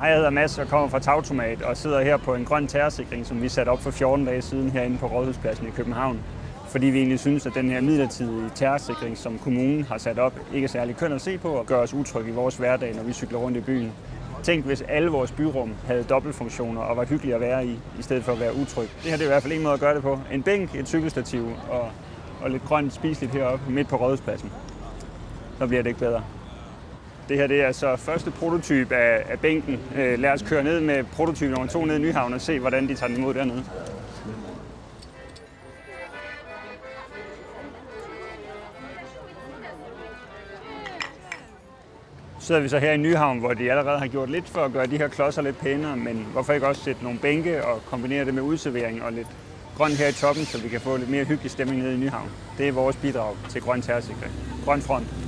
Hej, jeg hedder Mads og kommer fra Tautomat og sidder her på en grøn terrorsikring, som vi satte op for 14 dage siden herinde på Rådhuspladsen i København. Fordi vi egentlig synes, at den her midlertidige terrorsikring, som kommunen har sat op, ikke er særlig køn at se på og gør os utrygge i vores hverdag, når vi cykler rundt i byen. Tænk, hvis alle vores byrum havde dobbeltfunktioner og var hyggelige at være i, i stedet for at være utryg. Det her det er i hvert fald en måde at gøre det på. En bænk, et cykelstativ og, og lidt grønt spiseligt heroppe midt på Rådhuspladsen. Så bliver det ikke bedre. Det her det er så første prototype af, af bænken. Øh, lad os køre ned med prototype nummer to ned i Nyhavn og se, hvordan de tager den imod dernede. Så sidder vi så her i Nyhavn, hvor de allerede har gjort lidt for at gøre de her klodser lidt pænere, men hvorfor ikke også sætte nogle bænke og kombinere det med udservering og lidt grøn her i toppen, så vi kan få lidt mere hyggelig stemning nede i Nyhavn. Det er vores bidrag til grøn terrorsikring. Grøn front.